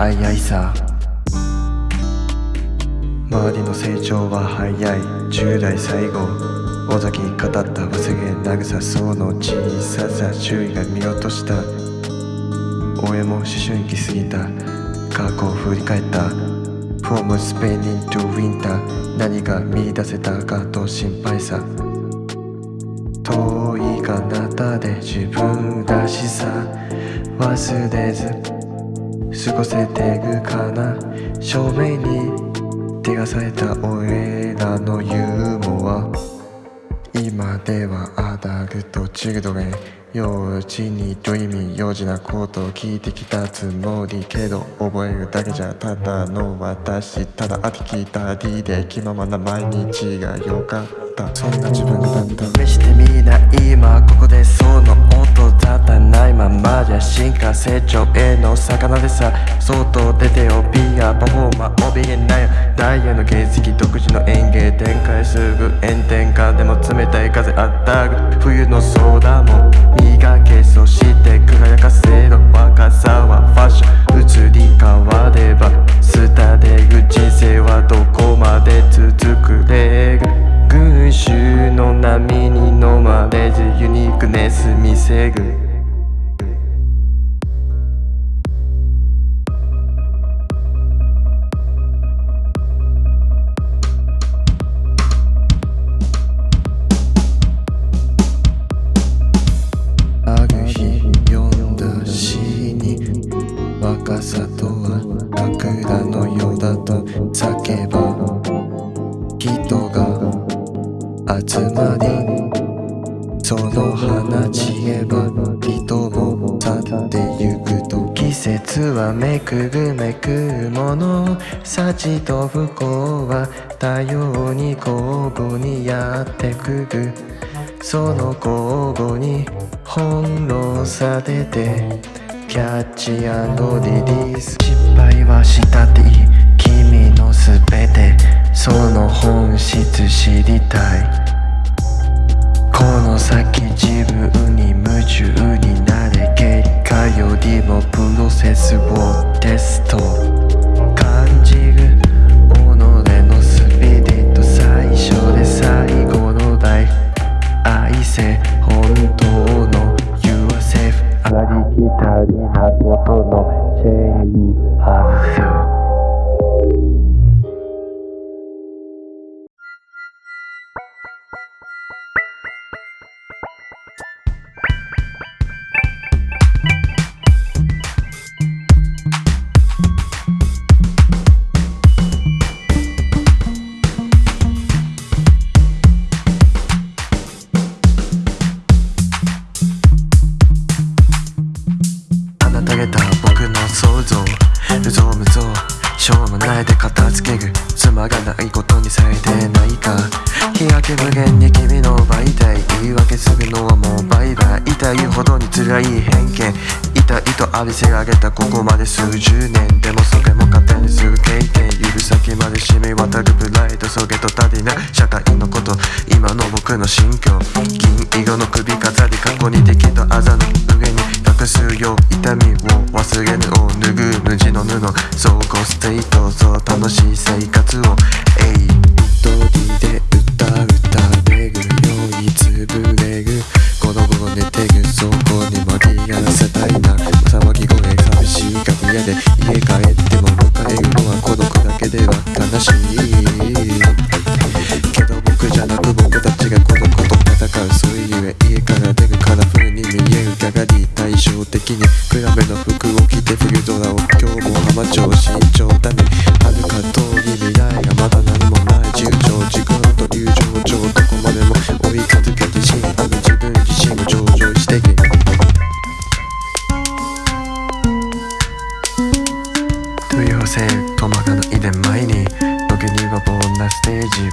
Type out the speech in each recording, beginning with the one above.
早いさ。周りの成長は早い。10代最後。尾崎語った忘れ慰そうの小ささ周囲が見落とした。俺も思春期過ぎた。過去を振り返った。From spending to winter 何が見出せたかと心配さ。遠い彼方で自分らしさ。忘れず過ごせてくかな？正面に照らされた俺らのユーモア。今ではアダルトチルドレン幼稚にドリミ幼児なことを聞いてきたつもりけど覚えるだけじゃただの私ただあてきたりで気ままな毎日がよかった。そんな自分だった。試してみな今ここでその音立たないままじゃ進化成長への魚でさ。外出てよビアパフォーマー怯えないよ。ダイヤの原石独自の園芸展開すぐ炎天下でも冷たい風あったぐ。冬のソーダも磨けそして輝かせろ若さはファッション。移り変われば廃れる人生はどこまで続く。れる群衆の波に飲まれずユニークネス見せる集まり。その花散れば人も去ってゆくと季節はめくるめくもの。幸と不幸は多様に交互にやってくる。その交互に翻弄されてキャッチリリース。失敗はしたっていい。君のすべて。その本質知りたい。この先自分に夢中になれ。結果よりもプロセスをテスト。けるつまらないことにされてないか。日焼け無限に君の媒体言い訳するのはもうバイバイ痛いほどに辛い偏見。痛いと浴びせられたここまで数十年でもそれも糧にする経験。指先まで染み渡るプライドそれと足りな。い社会のこと。今の僕の心境。銀色の首飾り。過去にでき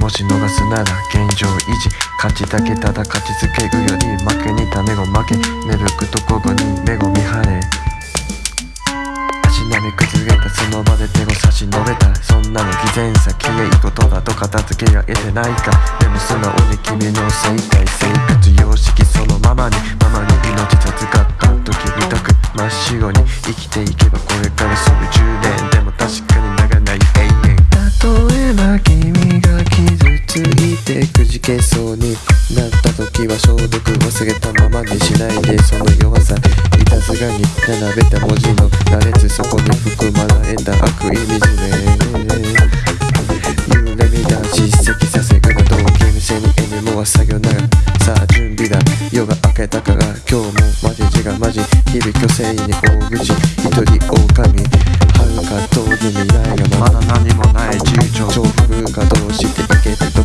もし逃すなら現状維持。勝ちだけただ勝ちつけるより負けに種を負け。寝るくところに目を見張れ。足並み崩れたその場で手を差し伸べた。そんなの偽善さ綺麗事だと片付けられてないか。でも素直に君の生態生活様式そのままにママに命授かった時みたく真っ白に生き並べた文字の羅列そこに含まれた悪意水ね夢見た叱責させるな同級生に M もは作業ながらさあ準備だ夜が明けたから今日もマジ字がマジ日々虚勢に大口一人狼遥か遠い未来がまだ何もない重症重複がどうしていけて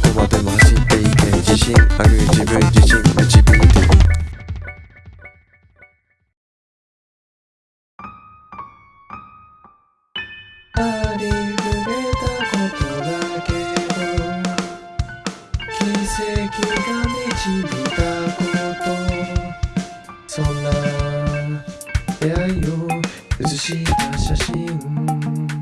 写真。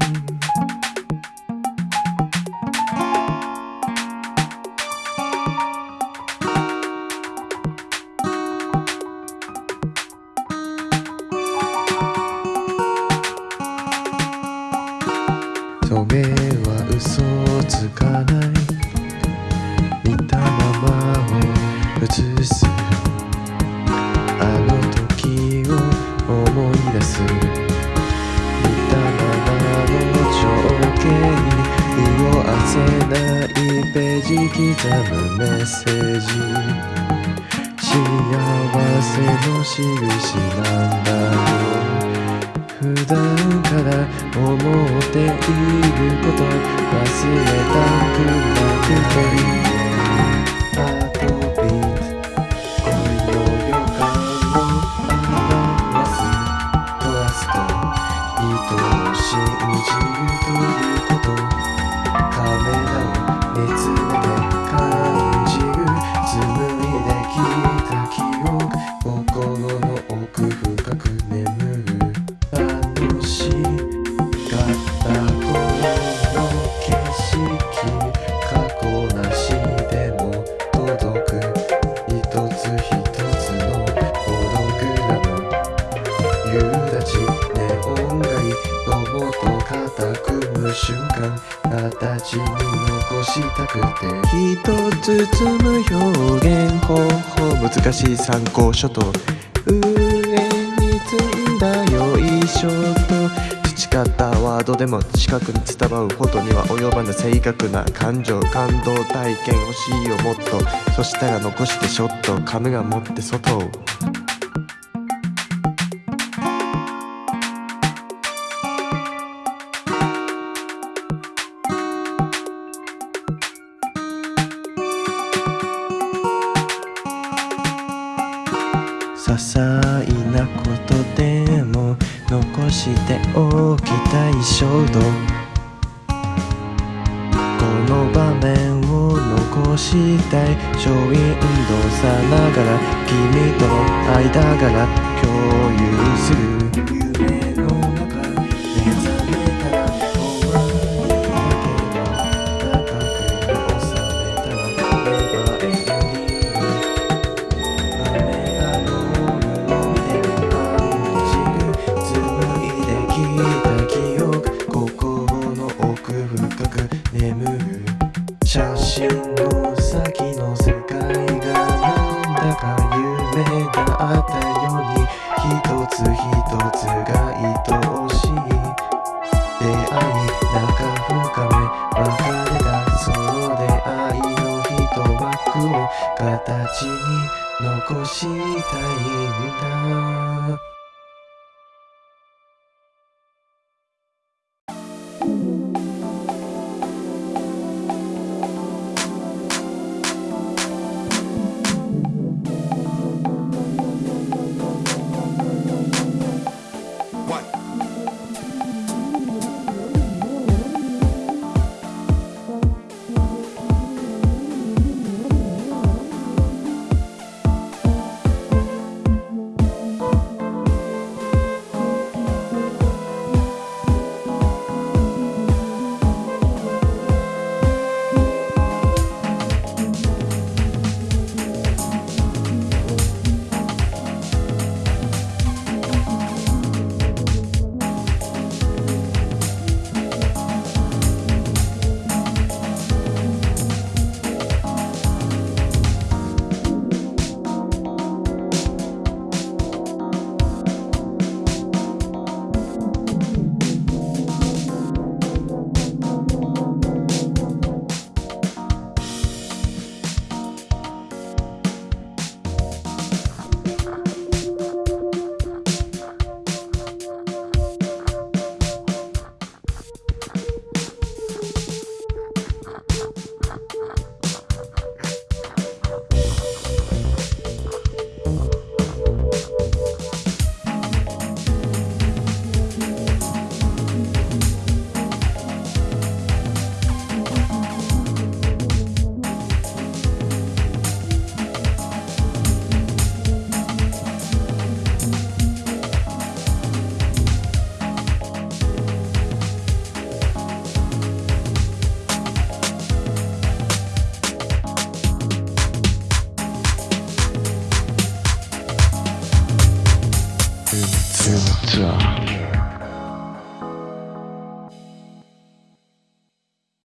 むメッセージ。幸せの印なんだ。ろう普段から思っていること忘れたくなくて。ロボと肩組む瞬間形に残したくて一つ包む表現方法難しい参考書と上に積んだよいしょと培ったワードでも近くに伝わることには及ばぬ正確な感情感動体験欲しいよもっとそしたら残してショットカメラ持って外をしておきたい衝動。この場面を残したい。ショーウィンドさながら君との間柄共有する。中深め別れたその出会いの一枠を形に残したいんだ。